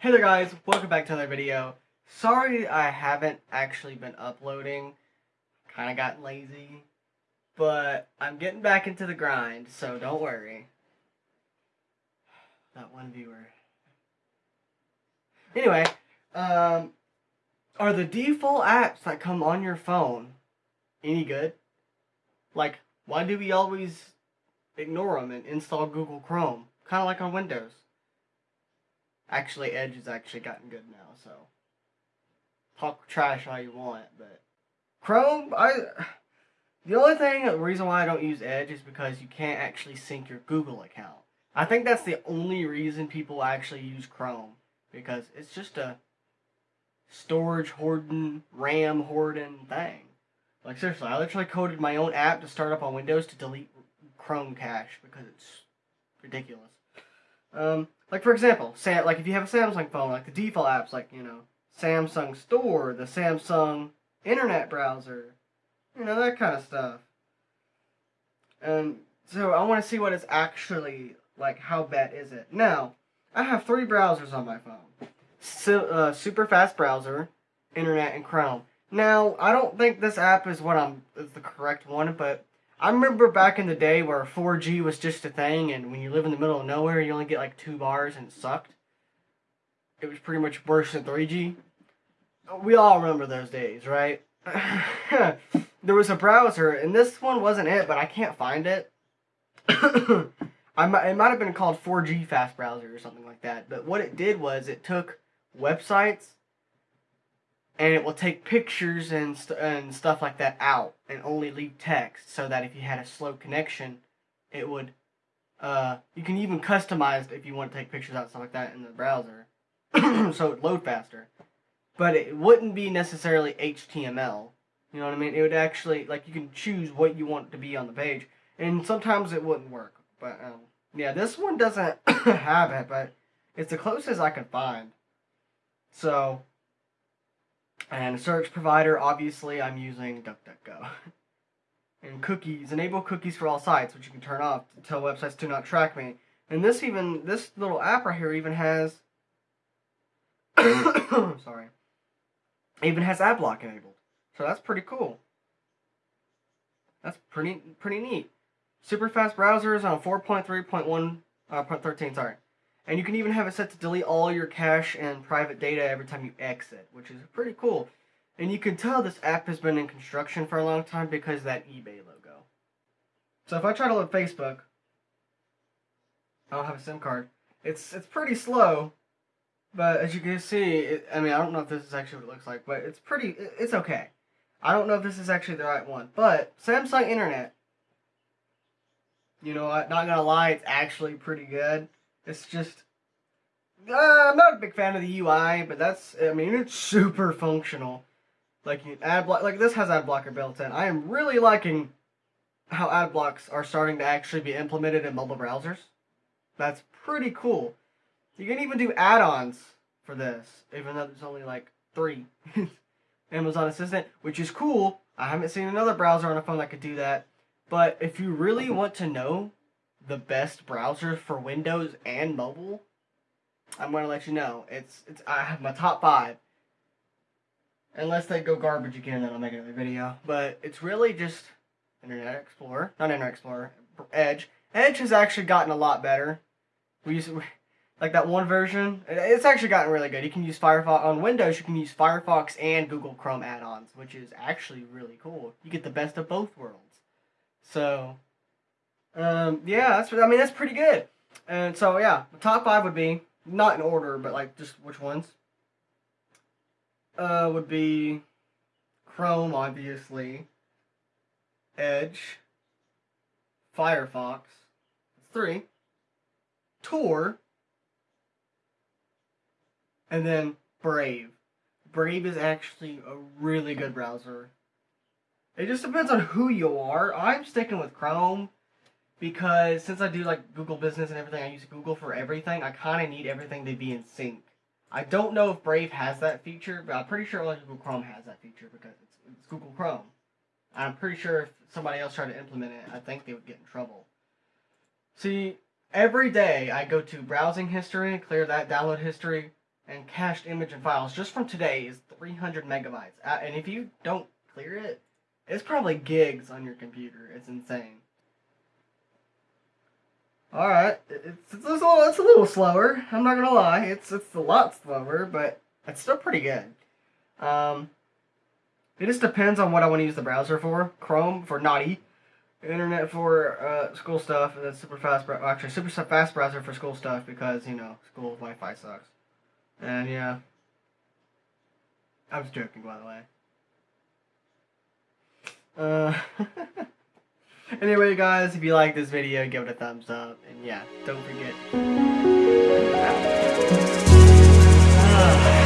Hey there guys, welcome back to another video. Sorry I haven't actually been uploading. Kinda gotten lazy. But I'm getting back into the grind, so don't worry. That one viewer. Anyway, um, are the default apps that come on your phone any good? Like, why do we always ignore them and install Google Chrome? Kind of like on Windows. Actually, Edge has actually gotten good now, so talk trash all you want, but Chrome, I the only thing, the reason why I don't use Edge is because you can't actually sync your Google account. I think that's the only reason people actually use Chrome because it's just a storage hoarding, RAM hoarding thing. Like seriously, I literally coded my own app to start up on Windows to delete Chrome cache because it's ridiculous. Um, like for example, Sam, like if you have a Samsung phone, like the default apps, like you know Samsung Store, the Samsung Internet Browser, you know that kind of stuff. And so I want to see what it's actually like. How bad is it? Now I have three browsers on my phone: so, uh, super fast browser, Internet, and Chrome. Now I don't think this app is what I'm is the correct one, but I remember back in the day where 4G was just a thing, and when you live in the middle of nowhere, you only get like two bars and it sucked. It was pretty much worse than 3G. We all remember those days, right? there was a browser, and this one wasn't it, but I can't find it. I might, it might have been called 4G Fast Browser or something like that. But what it did was it took websites and it will take pictures and st- and stuff like that out and only leave text so that if you had a slow connection it would uh, you can even customize if you want to take pictures out and stuff like that in the browser. So it load faster. But it wouldn't be necessarily html you know what i mean? It would actually like you can choose what you want to be on the page. And sometimes it wouldn't work but um, yeah this one doesn't have it but it's the closest i could find. So and search provider, obviously, I'm using DuckDuckGo. and cookies, enable cookies for all sites, which you can turn off to tell websites to not track me. And this even, this little app right here even has, sorry, even has ad block enabled. So that's pretty cool. That's pretty, pretty neat. Super fast browsers on 4.3.1, uh, 0.13, sorry. And you can even have it set to delete all your cache and private data every time you exit, which is pretty cool. And you can tell this app has been in construction for a long time because that eBay logo. So if I try to load Facebook, I don't have a SIM card. It's it's pretty slow, but as you can see, it, I mean I don't know if this is actually what it looks like, but it's pretty. It's okay. I don't know if this is actually the right one, but Samsung Internet. You know, what? not gonna lie, it's actually pretty good. It's just uh, I'm not a big fan of the UI, but that's I mean it's super functional. Like you ad block, like this has ad blocker built in. I am really liking how ad blocks are starting to actually be implemented in mobile browsers. That's pretty cool. You can even do add-ons for this, even though there's only like three. Amazon Assistant, which is cool. I haven't seen another browser on a phone that could do that. But if you really want to know the best browser for Windows and mobile, I'm to let you know. It's it's I have my top five. Unless they go garbage again, then I'll make another video. But it's really just Internet Explorer, not Internet Explorer, Edge. Edge has actually gotten a lot better. We use like that one version. It's actually gotten really good. You can use Firefox on Windows. You can use Firefox and Google Chrome add-ons, which is actually really cool. You get the best of both worlds. So um, yeah, that's I mean that's pretty good. And so yeah, the top five would be not in order, but like just which ones. Uh, would be Chrome, obviously. Edge. Firefox. Three. Tor. And then Brave. Brave is actually a really good browser. It just depends on who you are. I'm sticking with Chrome because since I do like Google Business and everything, I use Google for everything. I kind of need everything to be in sync. I don't know if Brave has that feature, but I'm pretty sure only Google Chrome has that feature because it's, it's Google Chrome. I'm pretty sure if somebody else tried to implement it, I think they would get in trouble. See, every day I go to browsing history, clear that download history, and cached image and files just from today is 300 megabytes. And if you don't clear it, it's probably gigs on your computer. It's insane. All right, it's, it's, a, little, it's a little slower. I'm not gonna lie. It's it's a lot slower, but it's still pretty good. Um, it just depends on what I want to use the browser for. Chrome for naughty, internet for uh, school stuff, and then super fast. Actually, super fast browser for school stuff because you know school Wi-Fi sucks. And yeah, I was joking by the way. Uh, Anyway guys, if you like this video, give it a thumbs up. And yeah, don't forget. Ah.